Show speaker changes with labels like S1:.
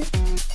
S1: Bye.